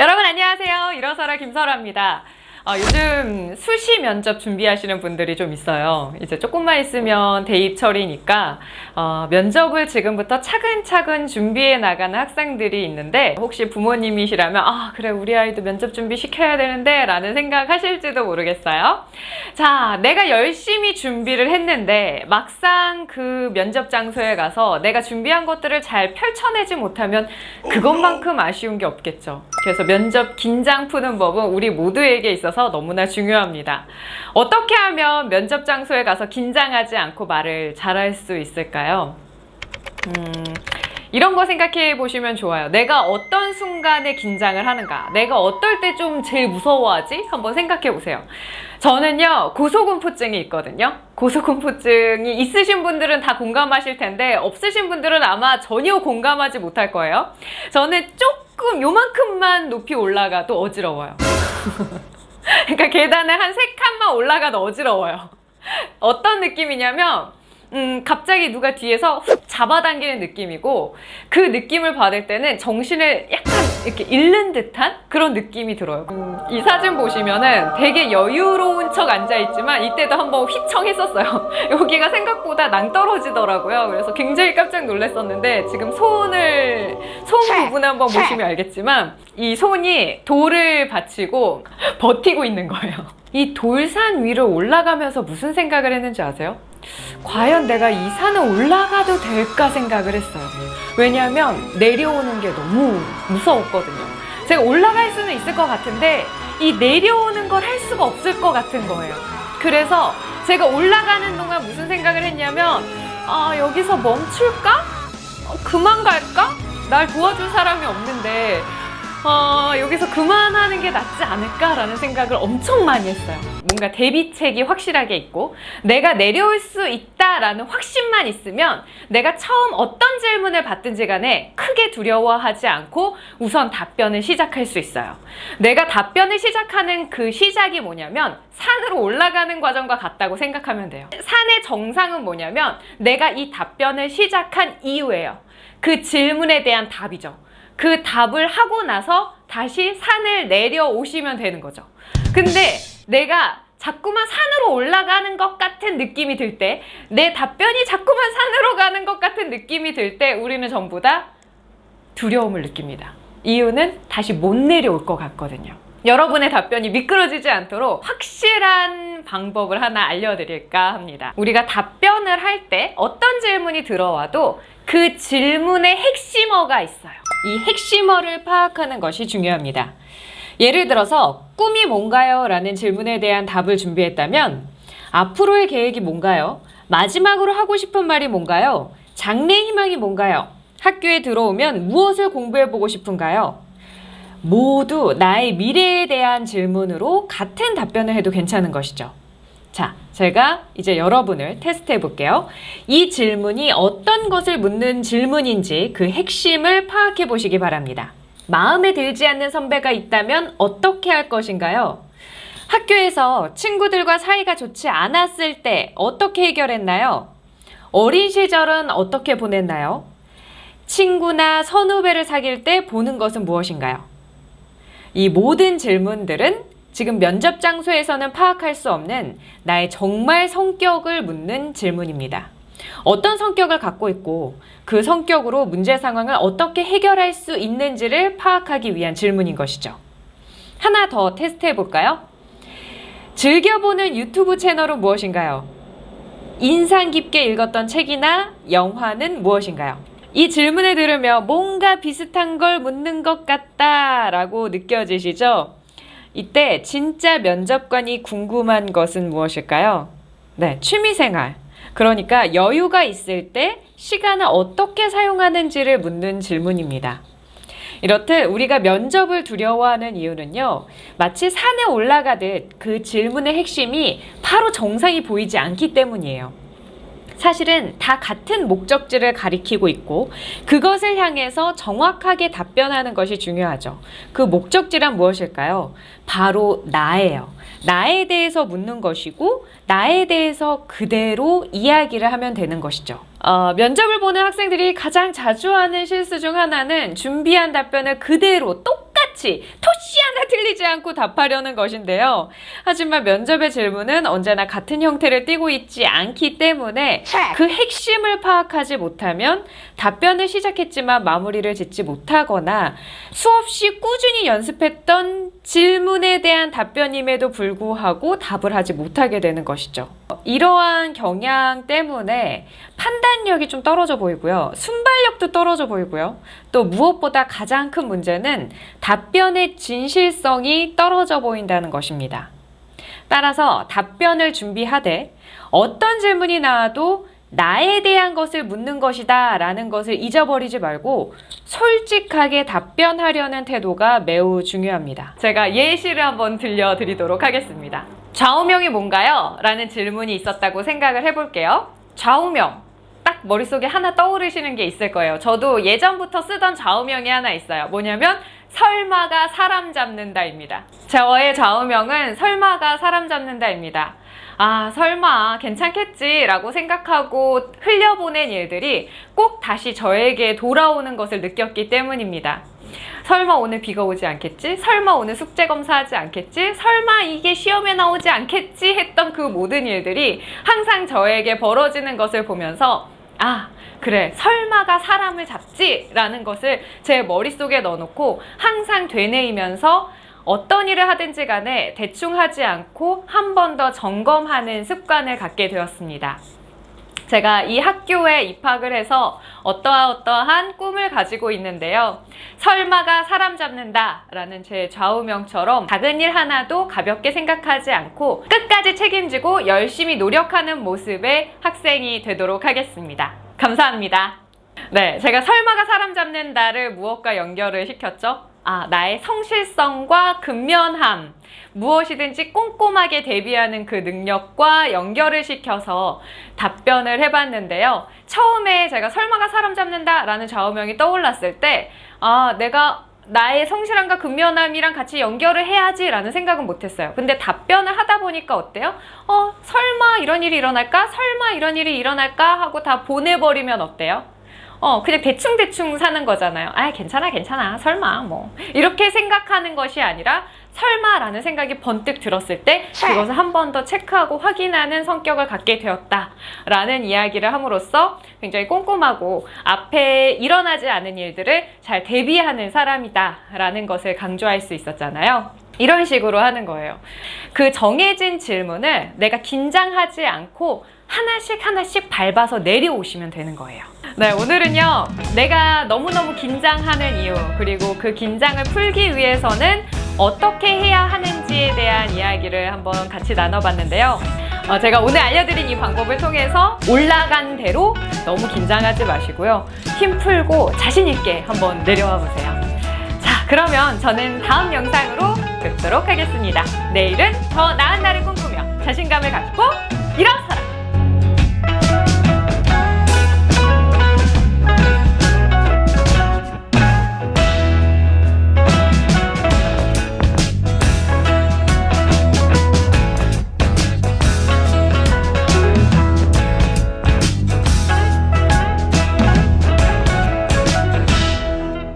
여러분 안녕하세요. 일어서라 김설아입니다. 어, 요즘 수시 면접 준비하시는 분들이 좀 있어요. 이제 조금만 있으면 대입철이니까 어, 면접을 지금부터 차근차근 준비해 나가는 학생들이 있는데 혹시 부모님이시라면 아 그래 우리 아이도 면접 준비 시켜야 되는데 라는 생각 하실지도 모르겠어요. 자 내가 열심히 준비를 했는데 막상 그 면접 장소에 가서 내가 준비한 것들을 잘 펼쳐내지 못하면 그것만큼 아쉬운 게 없겠죠. 그래서 면접 긴장 푸는 법은 우리 모두에게 있어서 너무나 중요합니다. 어떻게 하면 면접 장소에 가서 긴장하지 않고 말을 잘할 수 있을까요? 음, 이런 거 생각해 보시면 좋아요. 내가 어떤 순간에 긴장을 하는가? 내가 어떨 때 좀 제일 무서워하지? 한번 생각해 보세요. 저는요, 고소공포증이 있거든요. 고소공포증이 있으신 분들은 다 공감하실 텐데, 없으신 분들은 아마 전혀 공감하지 못할 거예요. 저는 조금 요만큼만 높이 올라가도 어지러워요. 그러니까 계단을 한 세 칸만 올라가도 어지러워요. 어떤 느낌이냐면 음, 갑자기 누가 뒤에서 훅 잡아당기는 느낌이고 그 느낌을 받을 때는 정신을 약간 이렇게 잃는 듯한 그런 느낌이 들어요. 음, 이 사진 보시면은 되게 여유로운 척 앉아있지만 이때도 한번 휘청했었어요. 여기가 생각보다 낭떨어지더라고요. 그래서 굉장히 깜짝 놀랐었는데 지금 손을 손 부분을 한번 보시면 알겠지만 이 손이 돌을 받치고 버티고 있는 거예요. 이 돌산 위를 올라가면서 무슨 생각을 했는지 아세요? 과연 내가 이 산을 올라가도 될까 생각을 했어요. 왜냐하면 내려오는 게 너무 무서웠거든요. 제가 올라갈 수는 있을 것 같은데 이 내려오는 걸 할 수가 없을 것 같은 거예요. 그래서 제가 올라가는 동안 무슨 생각을 했냐면 아 여기서 멈출까? 어, 그만 갈까? 날 도와줄 사람이 없는데 어, 여기서 그만하는 게 낫지 않을까라는 생각을 엄청 많이 했어요. 뭔가 대비책이 확실하게 있고 내가 내려올 수 있다라는 확신만 있으면 내가 처음 어떤 질문을 받든지 간에 크게 두려워하지 않고 우선 답변을 시작할 수 있어요. 내가 답변을 시작하는 그 시작이 뭐냐면 산으로 올라가는 과정과 같다고 생각하면 돼요. 산의 정상은 뭐냐면 내가 이 답변을 시작한 이유예요. 그 질문에 대한 답이죠. 그 답을 하고 나서 다시 산을 내려오시면 되는 거죠. 근데 내가 자꾸만 산으로 올라가는 것 같은 느낌이 들 때, 내 답변이 자꾸만 산으로 가는 것 같은 느낌이 들 때, 우리는 전부 다 두려움을 느낍니다. 이유는 다시 못 내려올 것 같거든요. 여러분의 답변이 미끄러지지 않도록 확실한 방법을 하나 알려드릴까 합니다. 우리가 답변을 할 때 어떤 질문이 들어와도 그 질문의 핵심어가 있어요. 이 핵심어를 파악하는 것이 중요합니다. 예를 들어서 꿈이 뭔가요? 라는 질문에 대한 답을 준비했다면 앞으로의 계획이 뭔가요? 마지막으로 하고 싶은 말이 뭔가요? 장래 희망이 뭔가요? 학교에 들어오면 무엇을 공부해보고 싶은가요? 모두 나의 미래에 대한 질문으로 같은 답변을 해도 괜찮은 것이죠. 자, 제가 이제 여러분을 테스트해 볼게요. 이 질문이 어떤 것을 묻는 질문인지 그 핵심을 파악해 보시기 바랍니다. 마음에 들지 않는 선배가 있다면 어떻게 할 것인가요? 학교에서 친구들과 사이가 좋지 않았을 때 어떻게 해결했나요? 어린 시절은 어떻게 보냈나요? 친구나 선후배를 사귈 때 보는 것은 무엇인가요? 이 모든 질문들은 지금 면접 장소에서는 파악할 수 없는 나의 정말 성격을 묻는 질문입니다. 어떤 성격을 갖고 있고 그 성격으로 문제 상황을 어떻게 해결할 수 있는지를 파악하기 위한 질문인 것이죠. 하나 더 테스트 해 볼까요? 즐겨보는 유튜브 채널은 무엇인가요? 인상 깊게 읽었던 책이나 영화는 무엇인가요? 이 질문을 들으며 뭔가 비슷한 걸 묻는 것 같다 라고 느껴지시죠? 이때 진짜 면접관이 궁금한 것은 무엇일까요? 네, 취미생활. 그러니까 여유가 있을 때 시간을 어떻게 사용하는지를 묻는 질문입니다. 이렇듯 우리가 면접을 두려워하는 이유는요, 마치 산에 올라가듯 그 질문의 핵심이 바로 정상이 보이지 않기 때문이에요. 사실은 다 같은 목적지를 가리키고 있고 그것을 향해서 정확하게 답변하는 것이 중요하죠. 그 목적지란 무엇일까요? 바로 나예요. 나에 대해서 묻는 것이고 나에 대해서 그대로 이야기를 하면 되는 것이죠. 어, 면접을 보는 학생들이 가장 자주 하는 실수 중 하나는 준비한 답변을 그대로 똑같이 하 나 틀리지 않고 답하려는 것인데요. 하지만 면접의 질문은 언제나 같은 형태를 띠고 있지 않기 때문에 그 핵심을 파악하지 못하면 답변을 시작했지만 마무리를 짓지 못하거나 수없이 꾸준히 연습했던 질문에 대한 답변임에도 불구하고 답을 하지 못하게 되는 것이죠. 이러한 경향 때문에 판단력이 좀 떨어져 보이고요. 순발력도 떨어져 보이고요. 또 무엇보다 가장 큰 문제는 답변의 진실성이 떨어져 보인다는 것입니다. 따라서 답변을 준비하되 어떤 질문이 나와도 나에 대한 것을 묻는 것이다 라는 것을 잊어버리지 말고 솔직하게 답변하려는 태도가 매우 중요합니다. 제가 예시를 한번 들려드리도록 하겠습니다. 좌우명이 뭔가요? 라는 질문이 있었다고 생각을 해볼게요. 좌우명. 딱 머릿속에 하나 떠오르시는 게 있을 거예요. 저도 예전부터 쓰던 좌우명이 하나 있어요. 뭐냐면 설마가 사람 잡는다입니다. 저의 좌우명은 설마가 사람 잡는다입니다. 아, 설마 괜찮겠지 라고 생각하고 흘려보낸 일들이 꼭 다시 저에게 돌아오는 것을 느꼈기 때문입니다. 설마 오늘 비가 오지 않겠지? 설마 오늘 숙제 검사하지 않겠지? 설마 이게 시험에 나오지 않겠지? 했던 그 모든 일들이 항상 저에게 벌어지는 것을 보면서 아, 그래, 설마가 사람을 잡지? 라는 것을 제 머릿속에 넣어놓고 항상 되뇌이면서 어떤 일을 하든지 간에 대충 하지 않고 한 번 더 점검하는 습관을 갖게 되었습니다. 제가 이 학교에 입학을 해서 어떠어떠한 꿈을 가지고 있는데요. 설마가 사람 잡는다 라는 제 좌우명처럼 작은 일 하나도 가볍게 생각하지 않고 끝까지 책임지고 열심히 노력하는 모습의 학생이 되도록 하겠습니다. 감사합니다. 네, 제가 설마가 사람 잡는다를 무엇과 연결을 시켰죠? 아, 나의 성실성과 근면함, 무엇이든지 꼼꼼하게 대비하는 그 능력과 연결을 시켜서 답변을 해봤는데요. 처음에 제가 설마가 사람 잡는다 라는 좌우명이 떠올랐을 때, 아, 내가 나의 성실함과 근면함이랑 같이 연결을 해야지 라는 생각은 못했어요. 근데 답변을 하다 보니까 어때요? 어, 설마 이런 일이 일어날까? 설마 이런 일이 일어날까? 하고 다 보내버리면 어때요? 어, 그냥 대충대충 사는 거잖아요. 아, 괜찮아, 괜찮아. 설마, 뭐. 이렇게 생각하는 것이 아니라, 설마라는 생각이 번뜩 들었을 때, 그것을 한 번 더 체크하고 확인하는 성격을 갖게 되었다 라는 이야기를 함으로써 굉장히 꼼꼼하고 앞에 일어나지 않은 일들을 잘 대비하는 사람이다 라는 것을 강조할 수 있었잖아요. 이런 식으로 하는 거예요. 그 정해진 질문을 내가 긴장하지 않고 하나씩 하나씩 밟아서 내려오시면 되는 거예요. 네, 오늘은요. 내가 너무너무 긴장하는 이유, 그리고 그 긴장을 풀기 위해서는 어떻게 해야 하는지에 대한 이야기를 한번 같이 나눠봤는데요. 어, 제가 오늘 알려드린 이 방법을 통해서 올라간 대로 너무 긴장하지 마시고요. 힘 풀고 자신 있게 한번 내려와 보세요. 자, 그러면 저는 다음 영상으로 뵙도록 하겠습니다. 내일은 더 나은 날을 꿈꾸며 자신감을 갖고 일어서!